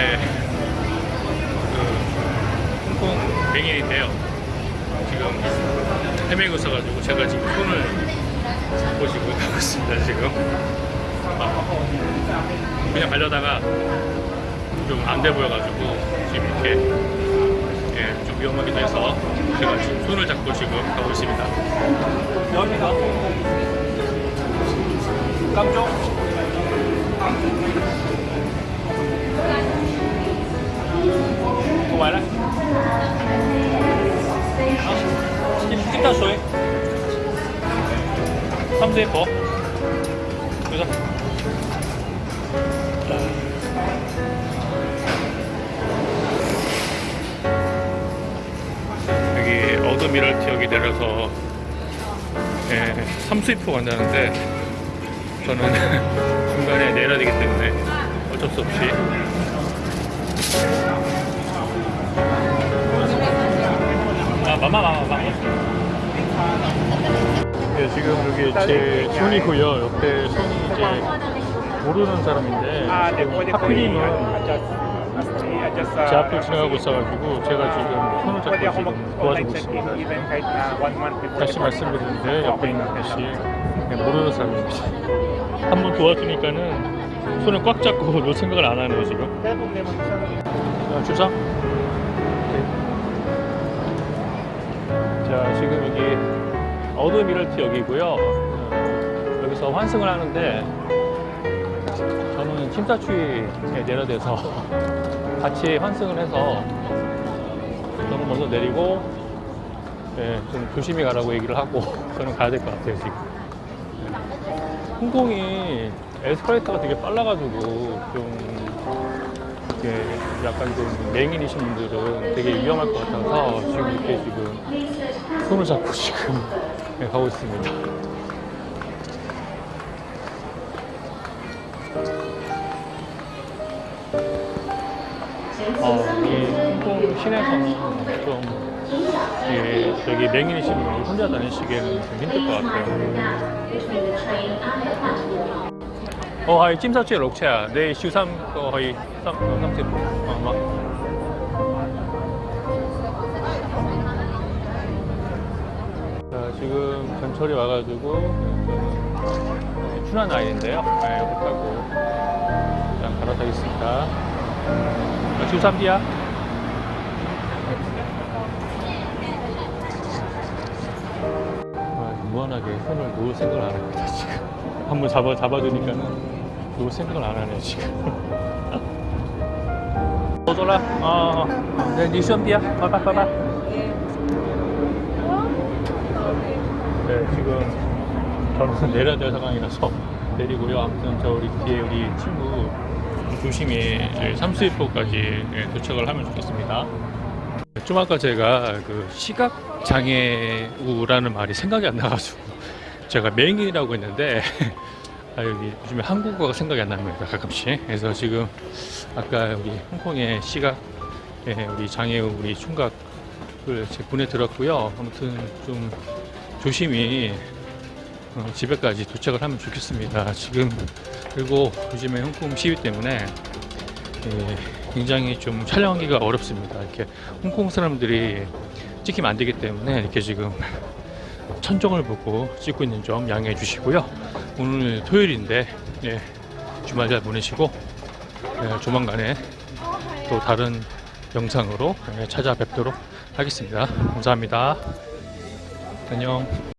네. 그 홍콩 맹인인데요. 지금 헤매고 있어가지고 제가 지금 손을 잡고 지금 가고 있습니다. 지금 아, 그냥 가려다가 좀 안 돼 보여가지고 지금 이렇게 예, 좀 위험하기도 해서 제가 지금 손을 잡고 지금 가고 있습니다. Rồi 여기 어드미럴티역이 내려서 예, 삼수입포 간다는데 저는 중간에 내려야 되기 때문에 어쩔 수 없이 아, 마마 마마 예, 지금 여기 제 손이고요. 옆에 손이 이제 모르는 사람인데 después de 하필이면 adjust, adjust, uh, 제 앞을 지나가고 있어가지고 제가 지금 손을 잡고 지금 도와주고 있습니다. 다시 말씀드리는데 옆에 있는 아저씨 네, 모르는 사람입니다. 한 번 도와주니까는 손을 꽉 잡고 놓을 생각을 안 하네요 지금. 자, 주상 지금 여기 어드미럴티 역이고요. 어, 여기서 환승을 하는데 저는 침사추위에 내려대서 같이 환승을 해서 저는 먼저 내리고 예, 좀 조심히 가라고 얘기를 하고 저는 가야 될 것 같아요 지금. 홍콩이 에스컬레이터가 되게 빨라가지고 좀 이렇게 약간 좀 맹인이신 분들은 되게 위험할 것 같아서 지금 이렇게 지금 손을 잡고 지금 예, 가고 있습니다 어, 이 홍콩 시내에서는 좀 예, 저기 분이 혼자 다니시기에는 좀 힘들 것 같아요. 어, 하이 찜사추의 록체야. 내 슈삼 거 거의 삼 삼십. 어, 막. 전철이 와가지고 네, 춘한 아이인데요. 네, 이거 타고 일단 갈아타겠습니다. 주삼비야? 무한하게 손을 놓을 생각을 안 합니다 지금. 한번 잡아, 잡아주니까 놓을 생각을 안 하네 지금. 오돌아 어, 어, 네, 네 니션비야 봐봐 봐봐. 지금 저는 내려야 될 상황이라서 내리고요. 아무튼 저 우리 뒤에 우리 친구 조심히 삼수입포까지 도착을 하면 좋겠습니다. 좀 아까 제가 그 시각 장애우라는 말이 생각이 안 나가지고 제가 맹인이라고 했는데 아, 여기 요즘에 한국어가 생각이 안 납니다 가끔씩. 그래서 지금 아까 우리 홍콩의 시각 예, 우리 장애우 우리 총각을 제 군에 들었고요. 아무튼 좀 조심히 어, 집에까지 도착을 하면 좋겠습니다 지금 그리고 요즘에 홍콩 시위 때문에 예, 굉장히 좀 촬영하기가 어렵습니다. 이렇게 홍콩 사람들이 찍히면 안 되기 때문에 이렇게 지금 천정을 보고 찍고 있는 점 양해해 주시고요. 오늘 토요일인데 예, 주말 잘 보내시고 예, 조만간에 또 다른 영상으로 예, 찾아뵙도록 하겠습니다. 감사합니다. 안녕.